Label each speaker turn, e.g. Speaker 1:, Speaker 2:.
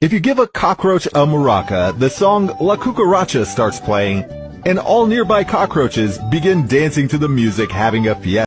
Speaker 1: If you give a cockroach a maraca, the song La Cucaracha starts playing, and all nearby cockroaches begin dancing to the music having a fiesta.